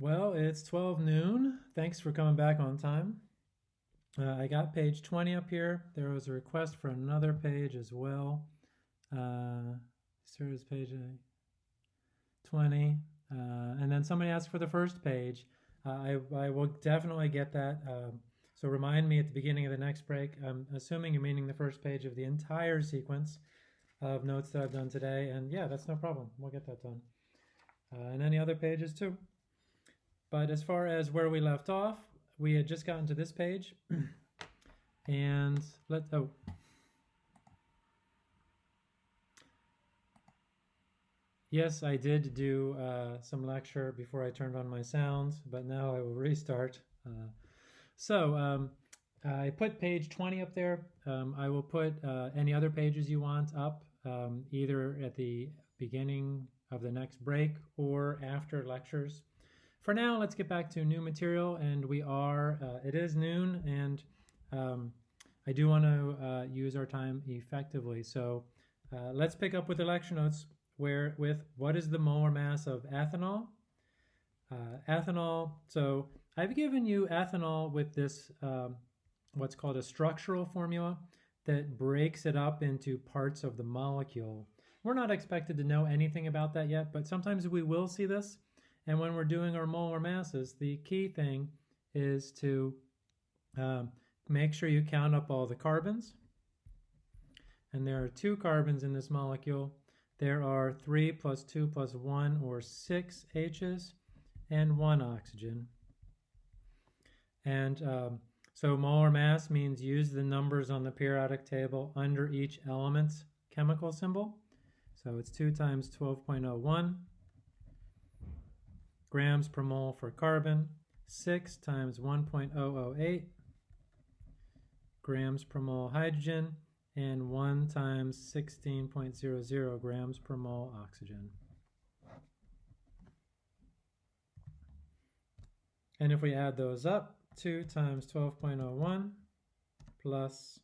Well, it's 12 noon. Thanks for coming back on time. Uh, I got page 20 up here. There was a request for another page as well. Uh, service page uh, 20. Uh, and then somebody asked for the first page. Uh, I, I will definitely get that. Um, so remind me at the beginning of the next break. I'm assuming you're meaning the first page of the entire sequence of notes that I've done today. And yeah, that's no problem. We'll get that done. Uh, and any other pages too. But as far as where we left off, we had just gotten to this page. and let oh Yes, I did do uh, some lecture before I turned on my sounds, but now I will restart. Uh, so um, I put page 20 up there. Um, I will put uh, any other pages you want up, um, either at the beginning of the next break or after lectures for now, let's get back to new material, and we are, uh, it is noon, and um, I do want to uh, use our time effectively. So uh, let's pick up with the lecture notes where with what is the molar mass of ethanol? Uh, ethanol, so I've given you ethanol with this, um, what's called a structural formula that breaks it up into parts of the molecule. We're not expected to know anything about that yet, but sometimes we will see this. And when we're doing our molar masses, the key thing is to um, make sure you count up all the carbons. And there are two carbons in this molecule. There are 3 plus 2 plus 1 or 6 H's and 1 oxygen. And um, so molar mass means use the numbers on the periodic table under each element's chemical symbol. So it's 2 times 12.01 grams per mole for carbon, 6 times 1.008 grams per mole hydrogen, and 1 times 16.00 grams per mole oxygen. And if we add those up, 2 times 12.01 plus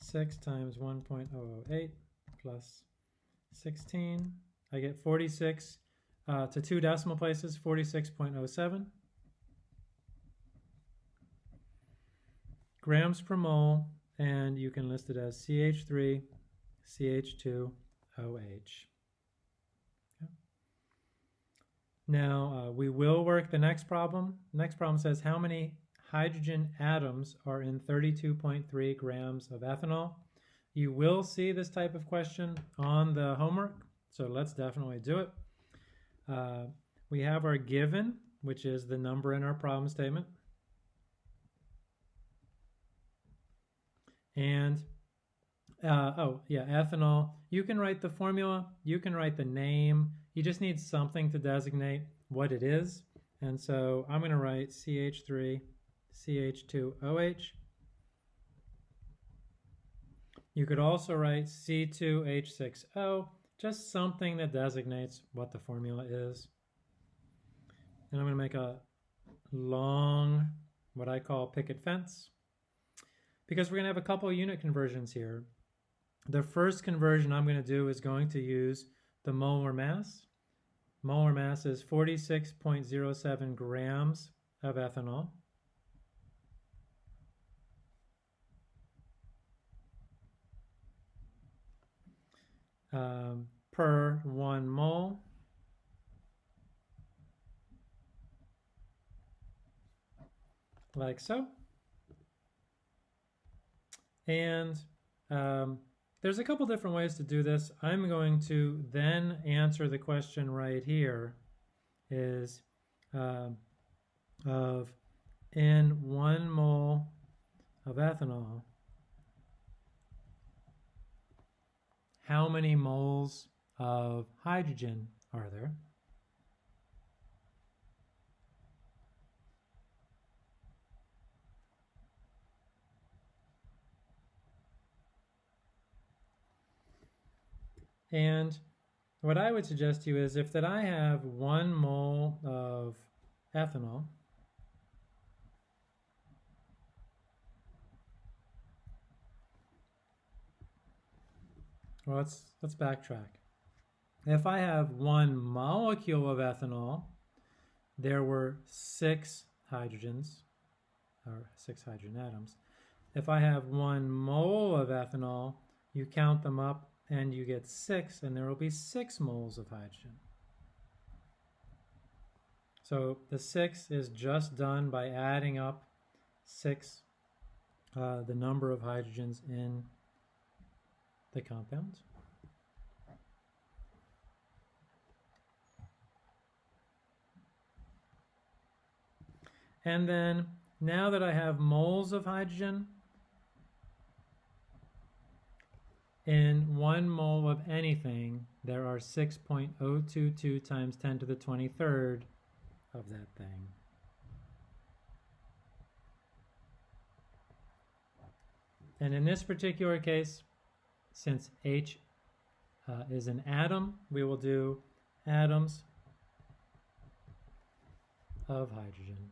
6 times 1.008 plus 16, I get 46 uh, to two decimal places, 46.07. Grams per mole, and you can list it as CH3, CH2, OH. Now, uh, we will work the next problem. next problem says how many hydrogen atoms are in 32.3 grams of ethanol. You will see this type of question on the homework, so let's definitely do it. Uh, we have our given, which is the number in our problem statement. And, uh, oh, yeah, ethanol. You can write the formula. You can write the name. You just need something to designate what it is. And so I'm going to write CH3, CH2OH. You could also write C2H6O just something that designates what the formula is. And I'm going to make a long, what I call picket fence, because we're going to have a couple unit conversions here. The first conversion I'm going to do is going to use the molar mass. Molar mass is 46.07 grams of ethanol. um, per one mole. Like so. And um, there's a couple different ways to do this. I'm going to then answer the question right here is uh, of in one mole of ethanol, how many moles of hydrogen are there? And what I would suggest to you is if that I have one mole of ethanol, Well, let's, let's backtrack. If I have one molecule of ethanol, there were six hydrogens, or six hydrogen atoms. If I have one mole of ethanol, you count them up and you get six, and there will be six moles of hydrogen. So the six is just done by adding up six, uh, the number of hydrogens in the compound. And then now that I have moles of hydrogen, in one mole of anything, there are 6.022 times 10 to the 23rd of that thing. And in this particular case, since H uh, is an atom, we will do atoms of hydrogen.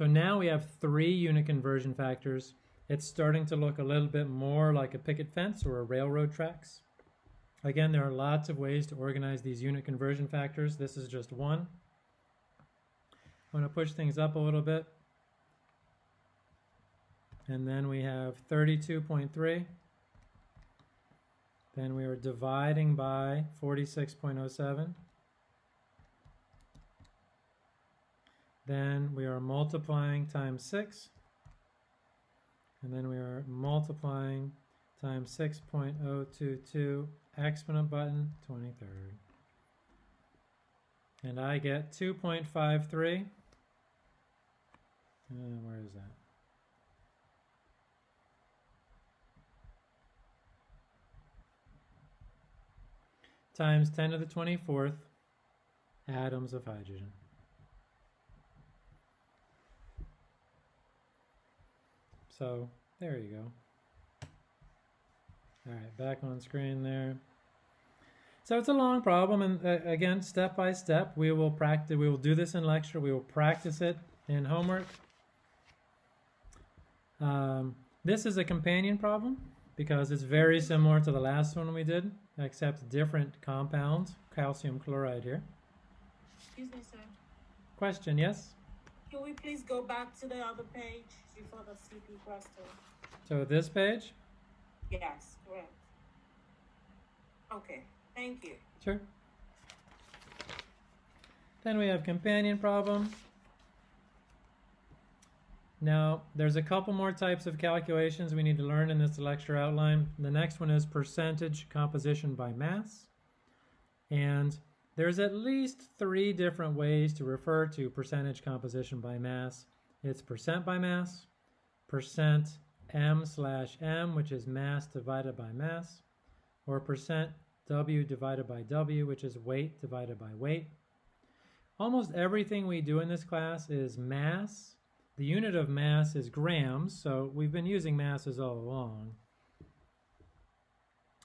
So now we have three unit conversion factors. It's starting to look a little bit more like a picket fence or a railroad tracks. Again, there are lots of ways to organize these unit conversion factors. This is just one. I'm going to push things up a little bit. And then we have 32.3. Then we are dividing by 46.07. Then we are multiplying times 6. And then we are multiplying times 6.022 exponent button 23rd. And I get 2.53. Uh, where is that? Times 10 to the 24th atoms of hydrogen. So there you go. All right, back on screen there. So it's a long problem, and uh, again, step by step, we will practice. We will do this in lecture. We will practice it in homework. Um, this is a companion problem because it's very similar to the last one we did, except different compounds. Calcium chloride here. Excuse me, sir. Question? Yes. Can we please go back to the other page before the CP question? So this page. Yes, correct. Okay, thank you. Sure. Then we have companion problem. Now, there's a couple more types of calculations we need to learn in this lecture outline. The next one is percentage composition by mass. And there's at least three different ways to refer to percentage composition by mass. It's percent by mass, percent m slash m, which is mass divided by mass, or percent w divided by w, which is weight divided by weight. Almost everything we do in this class is mass. The unit of mass is grams, so we've been using masses all along.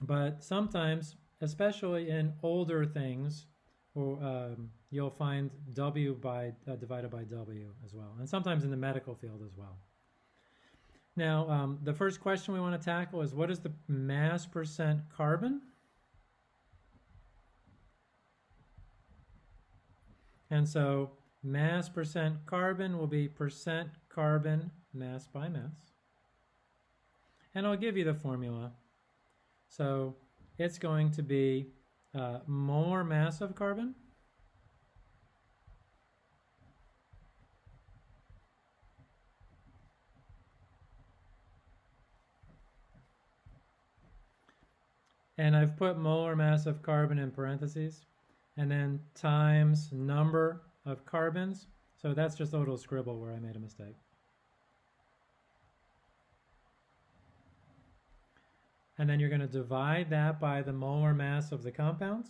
But sometimes, especially in older things, or um, you'll find W by uh, divided by W as well, and sometimes in the medical field as well. Now, um, the first question we want to tackle is what is the mass percent carbon? And so mass percent carbon will be percent carbon mass by mass. And I'll give you the formula. So it's going to be uh, molar mass of carbon and I've put molar mass of carbon in parentheses and then times number of carbons so that's just a little scribble where I made a mistake and then you're going to divide that by the molar mass of the compound.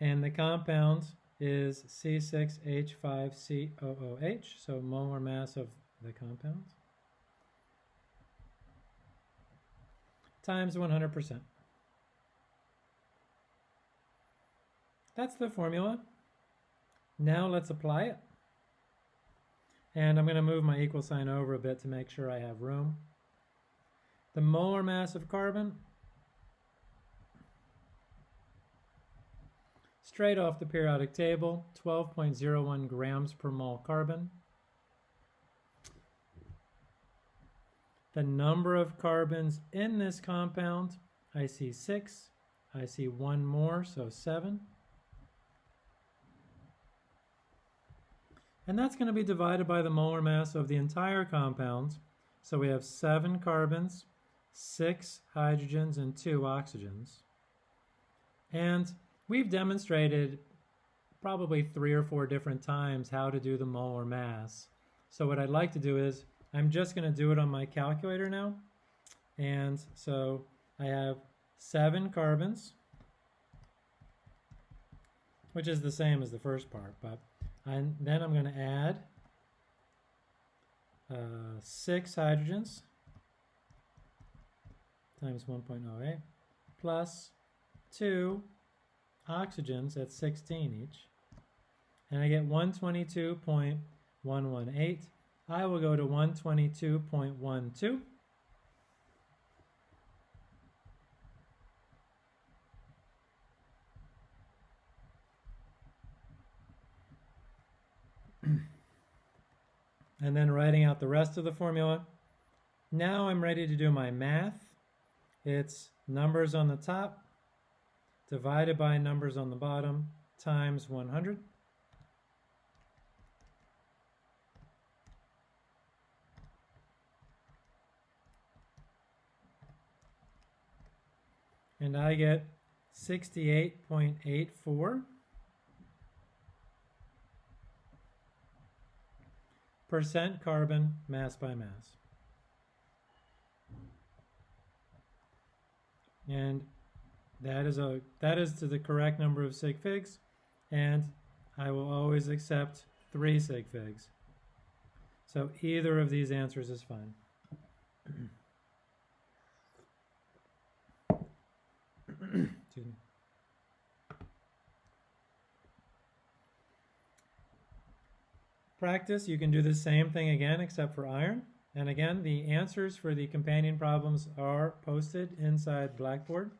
And the compound is C6H5COOH, so molar mass of the compound, times 100%. That's the formula. Now let's apply it. And I'm going to move my equal sign over a bit to make sure I have room. The molar mass of carbon, straight off the periodic table, 12.01 grams per mole carbon. The number of carbons in this compound, I see six. I see one more, so seven. And that's going to be divided by the molar mass of the entire compound. So we have seven carbons, six hydrogens, and two oxygens. And we've demonstrated probably three or four different times how to do the molar mass. So what I'd like to do is, I'm just going to do it on my calculator now. And so I have seven carbons, which is the same as the first part, but then I'm going to add uh, six hydrogens times 1.08 plus two oxygens at 16 each. And I get 122.118. I will go to 122.12. and then writing out the rest of the formula. Now I'm ready to do my math. It's numbers on the top divided by numbers on the bottom times 100. And I get 68.84 percent carbon mass by mass. And that is a that is to the correct number of sig figs, and I will always accept three sig figs. So either of these answers is fine. Practice, you can do the same thing again except for iron. And again, the answers for the companion problems are posted inside Blackboard.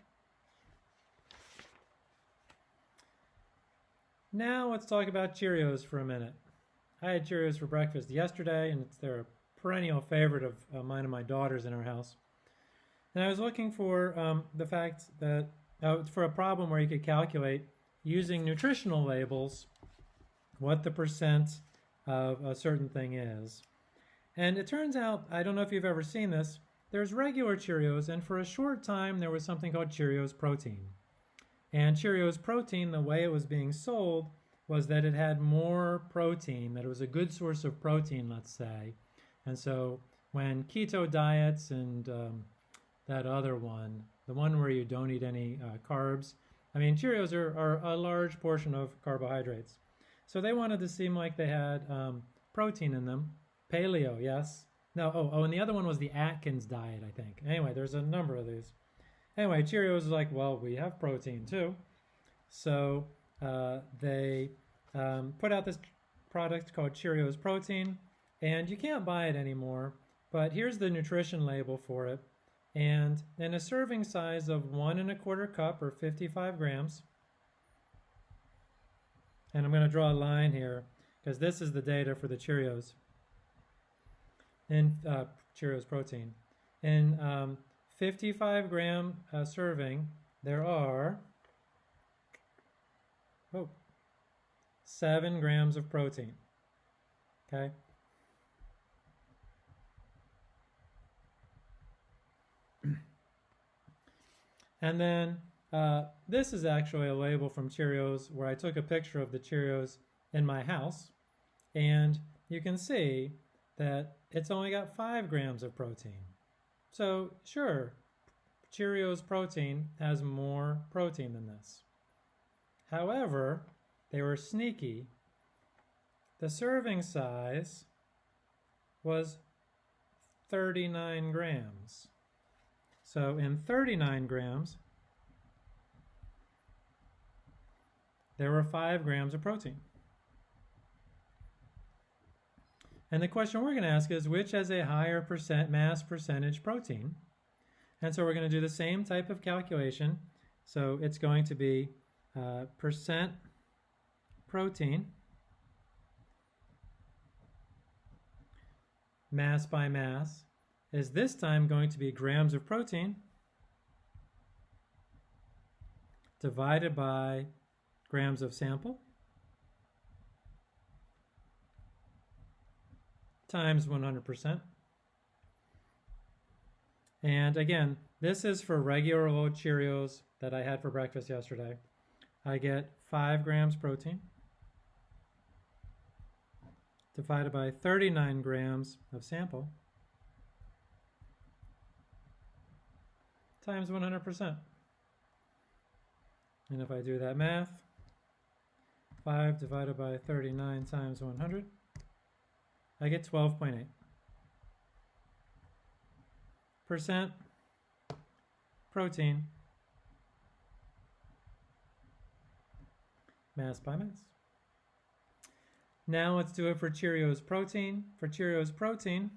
Now let's talk about Cheerios for a minute. I had Cheerios for breakfast yesterday, and it's they're a perennial favorite of uh, mine and my daughters in our house. And I was looking for um, the fact that uh, for a problem where you could calculate using nutritional labels what the percent of a certain thing is. And it turns out, I don't know if you've ever seen this, there's regular Cheerios, and for a short time there was something called Cheerios Protein. And Cheerios Protein, the way it was being sold, was that it had more protein, that it was a good source of protein, let's say. And so when keto diets and um, that other one, the one where you don't eat any uh, carbs, I mean, Cheerios are, are, a large portion of carbohydrates. So they wanted to seem like they had um, protein in them. Paleo, yes. No, oh, oh, and the other one was the Atkins diet, I think. Anyway, there's a number of these. Anyway, Cheerios is like, well, we have protein too. So uh, they um, put out this product called Cheerios Protein, and you can't buy it anymore. But here's the nutrition label for it. And in a serving size of one and a quarter cup or 55 grams, and I'm going to draw a line here because this is the data for the Cheerios and uh, Cheerios protein. In um, 55 gram uh, serving, there are oh, 7 grams of protein. Okay? and then uh, this is actually a label from Cheerios where I took a picture of the Cheerios in my house. And you can see that it's only got 5 grams of protein. So sure, Cheerios protein has more protein than this. However, they were sneaky. The serving size was 39 grams. So in 39 grams, there were 5 grams of protein. And the question we're going to ask is which has a higher percent mass percentage protein? And so we're going to do the same type of calculation. So it's going to be uh, percent protein mass by mass is this time going to be grams of protein divided by grams of sample times 100%. And again, this is for regular old Cheerios that I had for breakfast yesterday. I get 5 grams protein divided by 39 grams of sample times 100%. And if I do that math, 5 divided by 39 times 100, I get 12.8. Percent protein mass by mass. Now let's do it for Cheerios protein. For Cheerios protein,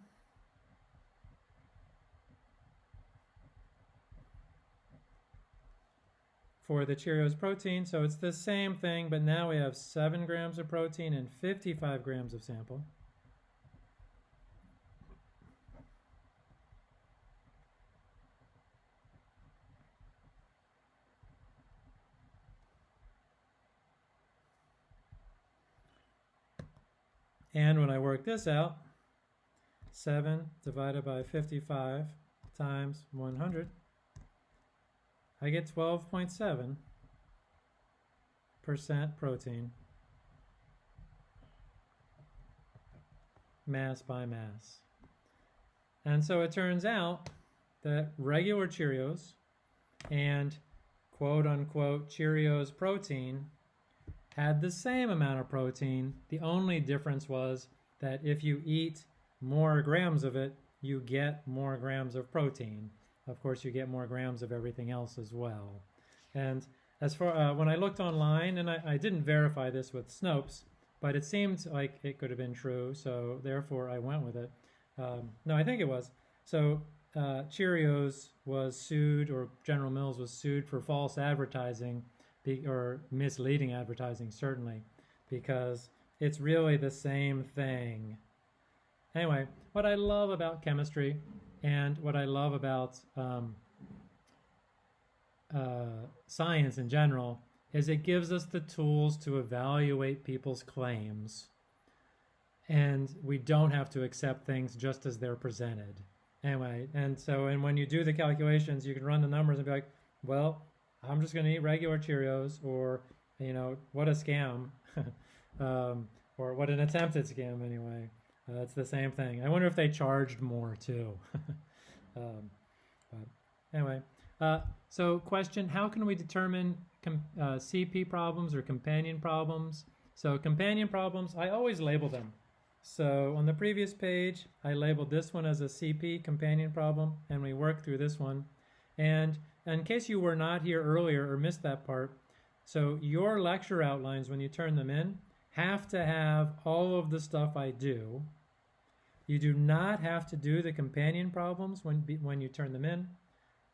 for the Cheerios protein. So it's the same thing, but now we have 7 grams of protein and 55 grams of sample. And when I work this out, 7 divided by 55 times 100, I get 12.7 percent protein mass by mass. And so it turns out that regular Cheerios and quote unquote Cheerios protein had the same amount of protein. The only difference was that if you eat more grams of it, you get more grams of protein. Of course, you get more grams of everything else as well. And as far uh, when I looked online, and I, I didn't verify this with Snopes, but it seemed like it could have been true, so therefore I went with it. Um, no, I think it was. So uh, Cheerios was sued, or General Mills was sued for false advertising or misleading advertising, certainly, because it's really the same thing. Anyway, what I love about chemistry and what I love about um, uh, science in general is it gives us the tools to evaluate people's claims. And we don't have to accept things just as they're presented. Anyway, and so, and when you do the calculations, you can run the numbers and be like, well, I'm just going to eat regular Cheerios, or you know, what a scam, um, or what an attempted scam anyway. Uh, it's the same thing. I wonder if they charged more too. um, but anyway, uh, so question: How can we determine uh, CP problems or companion problems? So companion problems, I always label them. So on the previous page, I labeled this one as a CP companion problem, and we worked through this one. And in case you were not here earlier or missed that part, so your lecture outlines, when you turn them in, have to have all of the stuff I do. You do not have to do the companion problems when, when you turn them in,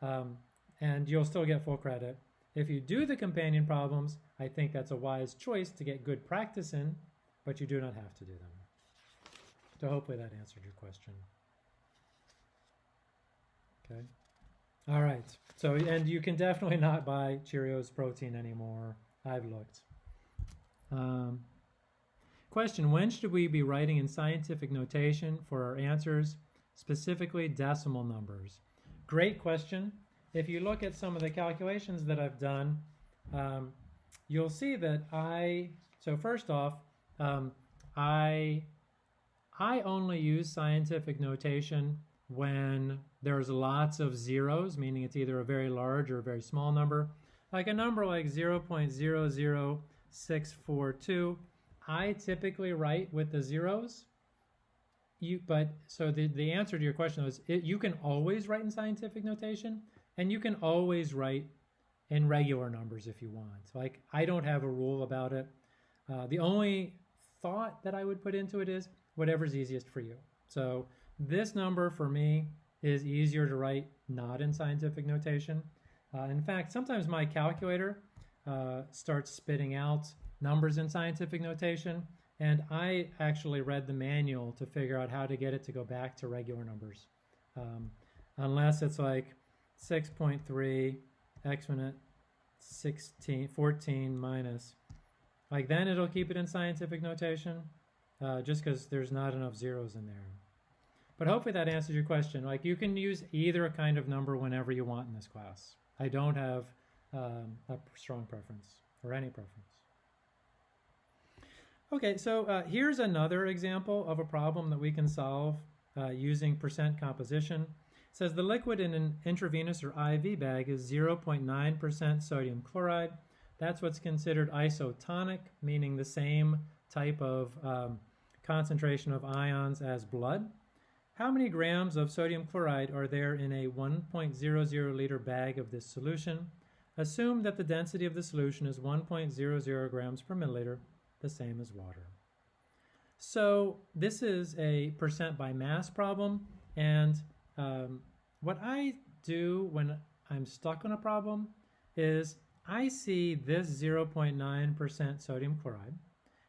um, and you'll still get full credit. If you do the companion problems, I think that's a wise choice to get good practice in, but you do not have to do them. So hopefully that answered your question. Okay. All right. So, and you can definitely not buy Cheerios protein anymore. I've looked. Um, question When should we be writing in scientific notation for our answers, specifically decimal numbers? Great question. If you look at some of the calculations that I've done, um, you'll see that I, so first off, um, I, I only use scientific notation when there's lots of zeros, meaning it's either a very large or a very small number. Like a number like 0.00642, I typically write with the zeros. You, but so the, the answer to your question is it, you can always write in scientific notation and you can always write in regular numbers if you want. Like I don't have a rule about it. Uh, the only thought that I would put into it is whatever's easiest for you. So this number for me is easier to write not in scientific notation. Uh, in fact, sometimes my calculator uh, starts spitting out numbers in scientific notation, and I actually read the manual to figure out how to get it to go back to regular numbers. Um, unless it's like 6.3 exponent 16, 14 minus, like then it'll keep it in scientific notation, uh, just because there's not enough zeros in there. But hopefully that answers your question. Like you can use either kind of number whenever you want in this class. I don't have um, a strong preference or any preference. Okay, so uh, here's another example of a problem that we can solve uh, using percent composition. It says the liquid in an intravenous or IV bag is 0.9% sodium chloride. That's what's considered isotonic, meaning the same type of um, concentration of ions as blood. How many grams of sodium chloride are there in a 1.00 liter bag of this solution? Assume that the density of the solution is 1.00 grams per milliliter, the same as water. So this is a percent by mass problem, and um, what I do when I'm stuck on a problem is I see this 0.9% sodium chloride,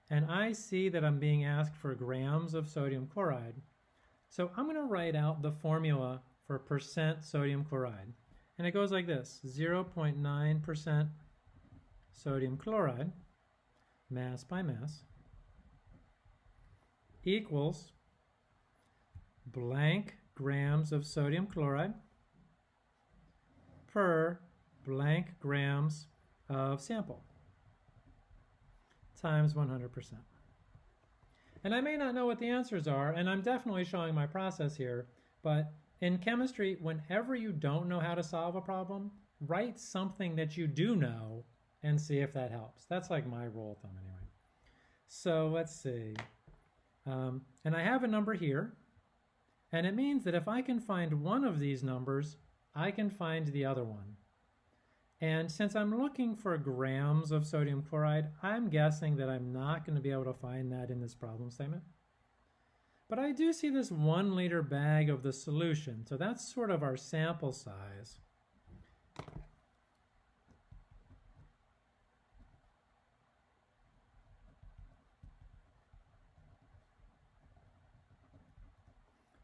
and I see that I'm being asked for grams of sodium chloride, so I'm going to write out the formula for percent sodium chloride. And it goes like this, 0.9% sodium chloride, mass by mass, equals blank grams of sodium chloride per blank grams of sample times 100%. And I may not know what the answers are, and I'm definitely showing my process here, but in chemistry, whenever you don't know how to solve a problem, write something that you do know and see if that helps. That's like my rule of thumb anyway. So let's see. Um, and I have a number here, and it means that if I can find one of these numbers, I can find the other one. And since I'm looking for grams of sodium chloride, I'm guessing that I'm not going to be able to find that in this problem statement. But I do see this one liter bag of the solution, so that's sort of our sample size.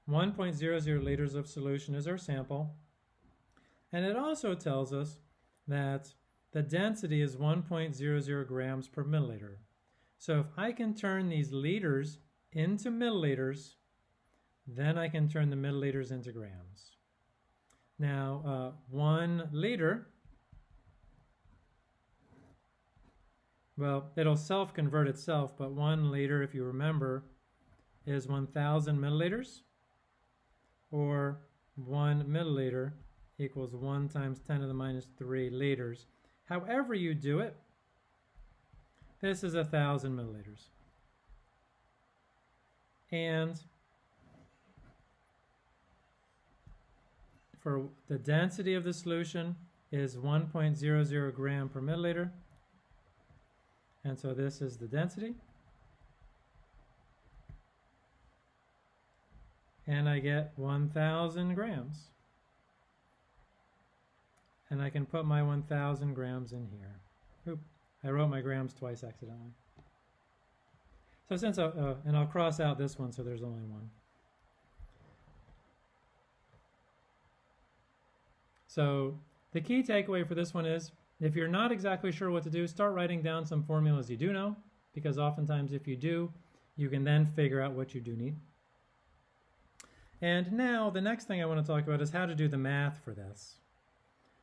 One point zero zero liters of solution is our sample. And it also tells us that the density is 1.00 grams per milliliter. So if I can turn these liters into milliliters, then I can turn the milliliters into grams. Now, uh, one liter, well, it'll self-convert itself, but one liter, if you remember, is 1,000 milliliters, or one milliliter equals 1 times 10 to the minus 3 liters. However you do it, this is a 1,000 milliliters. And for the density of the solution is 1.00 gram per milliliter. And so this is the density. And I get 1,000 grams and I can put my 1,000 grams in here. Oop, I wrote my grams twice accidentally. So since, I, uh, and I'll cross out this one so there's only one. So the key takeaway for this one is, if you're not exactly sure what to do, start writing down some formulas you do know, because oftentimes if you do, you can then figure out what you do need. And now the next thing I want to talk about is how to do the math for this.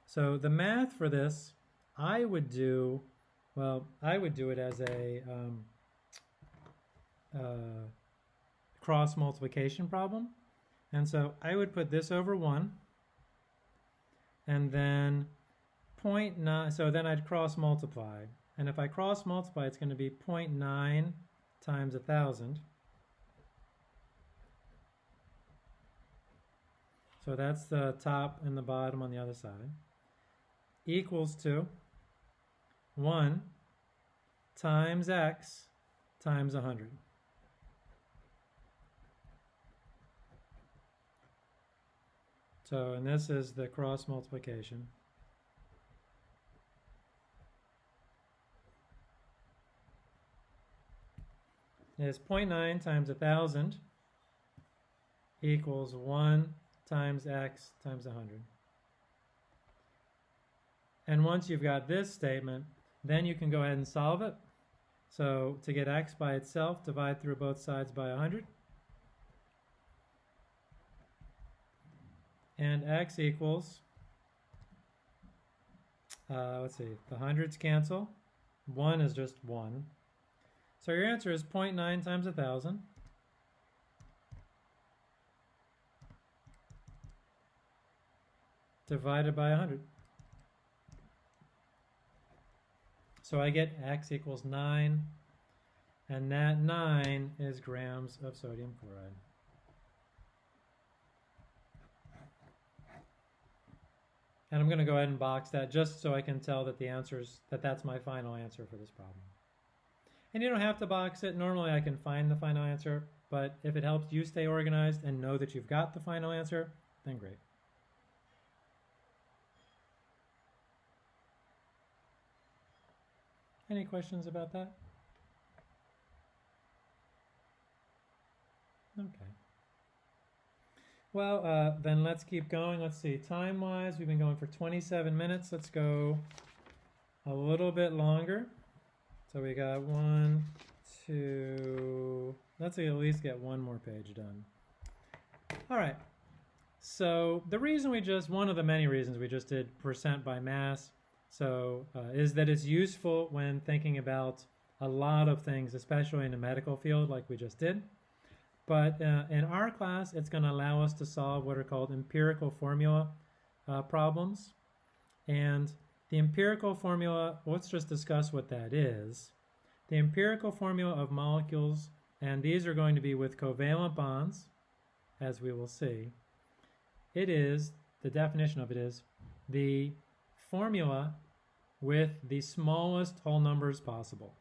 So the math for this, I would do, well, I would do it as a um, uh, cross multiplication problem. And so I would put this over 1, and then 0.9, so then I'd cross multiply. And if I cross multiply, it's going to be 0.9 times 1,000. So that's the top and the bottom on the other side equals to 1 times x times 100. So, and this is the cross multiplication. Is 0.9 times 1,000 equals 1 times x times 100. And once you've got this statement, then you can go ahead and solve it. So to get x by itself, divide through both sides by 100. And x equals, uh, let's see, the hundreds cancel. 1 is just 1. So your answer is 0.9 times 1,000. divided by 100. So I get x equals 9, and that 9 is grams of sodium chloride. And I'm going to go ahead and box that just so I can tell that the answers that that's my final answer for this problem. And you don't have to box it. Normally I can find the final answer, but if it helps you stay organized and know that you've got the final answer, then great. Any questions about that? Okay. Well, uh, then let's keep going. Let's see, time-wise, we've been going for 27 minutes. Let's go a little bit longer. So we got one, two, let's at least get one more page done. All right. So the reason we just, one of the many reasons we just did percent by mass so uh, is that it's useful when thinking about a lot of things, especially in the medical field like we just did. But uh, in our class, it's going to allow us to solve what are called empirical formula uh, problems. And the empirical formula, let's just discuss what that is. The empirical formula of molecules, and these are going to be with covalent bonds, as we will see. It is, the definition of it is, the formula with the smallest whole numbers possible.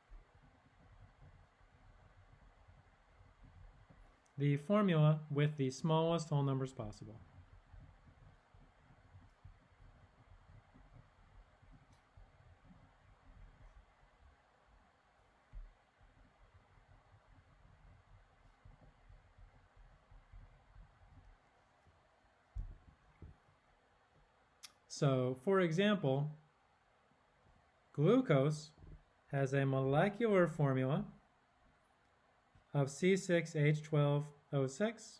The formula with the smallest whole numbers possible. So, for example, glucose has a molecular formula of C6H12O6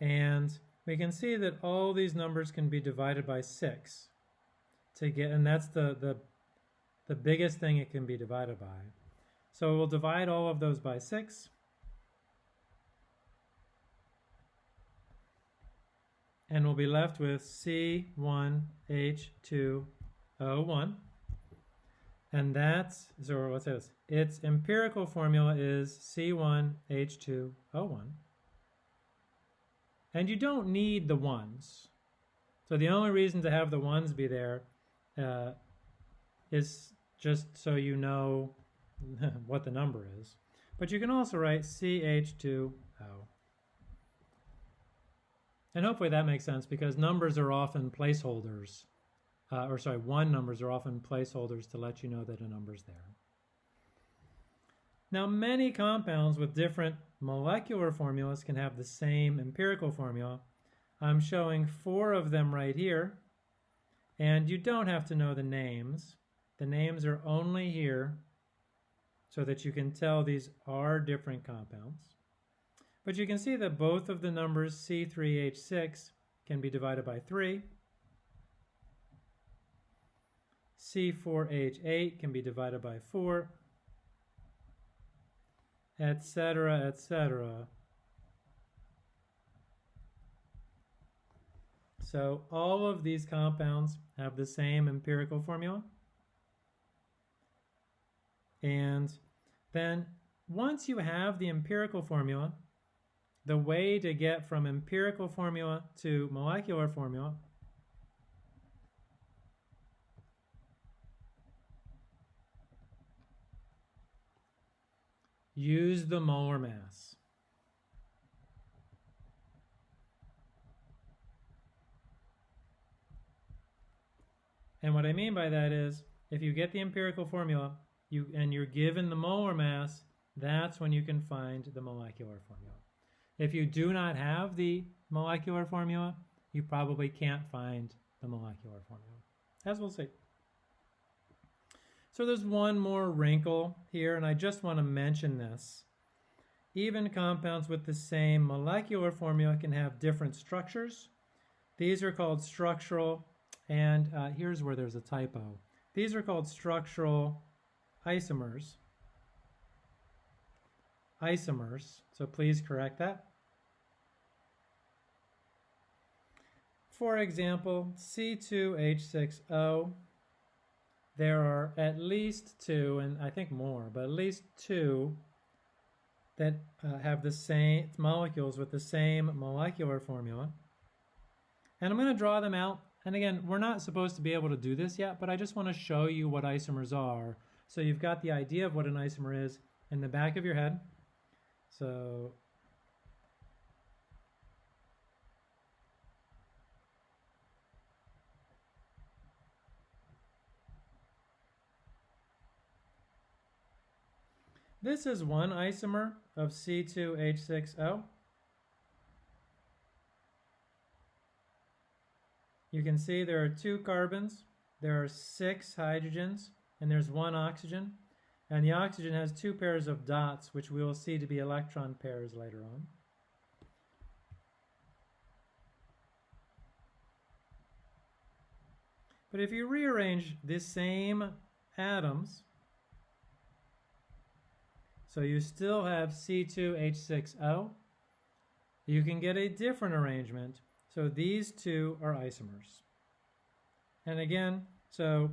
and we can see that all these numbers can be divided by 6 to get and that's the the the biggest thing it can be divided by. So we'll divide all of those by 6 and we'll be left with C1H2O1. And that's, so what's this? Its empirical formula is C1H2O1. And you don't need the ones. So the only reason to have the ones be there uh, is just so you know what the number is. But you can also write CH2O. And hopefully that makes sense because numbers are often placeholders. Uh, or sorry, one numbers are often placeholders to let you know that a number's there. Now many compounds with different molecular formulas can have the same empirical formula. I'm showing four of them right here. And you don't have to know the names. The names are only here so that you can tell these are different compounds. But you can see that both of the numbers C3H6 can be divided by 3. C4H8 can be divided by 4, etc., etc. So all of these compounds have the same empirical formula. And then once you have the empirical formula, the way to get from empirical formula to molecular formula use the molar mass. And what I mean by that is if you get the empirical formula you and you're given the molar mass, that's when you can find the molecular formula. If you do not have the molecular formula, you probably can't find the molecular formula, as we'll see. So there's one more wrinkle here, and I just want to mention this. Even compounds with the same molecular formula can have different structures. These are called structural, and uh, here's where there's a typo. These are called structural isomers. Isomers, so please correct that. For example, C2H6O, there are at least two, and I think more, but at least two that uh, have the same molecules with the same molecular formula. And I'm going to draw them out. And again, we're not supposed to be able to do this yet, but I just want to show you what isomers are. So you've got the idea of what an isomer is in the back of your head. So This is one isomer of C2H6O. You can see there are two carbons, there are six hydrogens, and there's one oxygen. And the oxygen has two pairs of dots, which we will see to be electron pairs later on. But if you rearrange the same atoms, so you still have C2H6O, you can get a different arrangement. So these two are isomers. And again, so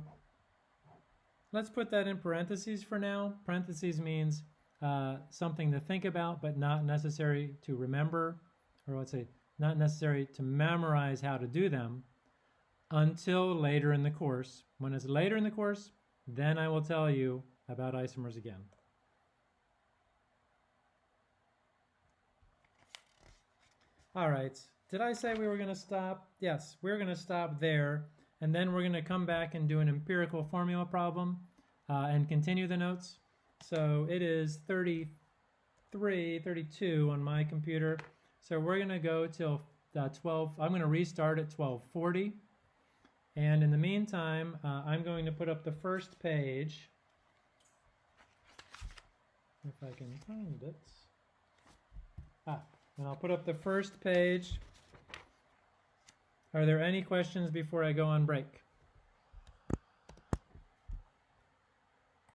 let's put that in parentheses for now. Parentheses means uh, something to think about, but not necessary to remember, or let's say not necessary to memorize how to do them until later in the course. When it's later in the course, then I will tell you about isomers again. All right, did I say we were going to stop? Yes, we're going to stop there, and then we're going to come back and do an empirical formula problem uh, and continue the notes. So it is 33, 32 on my computer. So we're going to go till uh, 12. I'm going to restart at 1240. And in the meantime, uh, I'm going to put up the first page. If I can find it. Ah, and I'll put up the first page. Are there any questions before I go on break?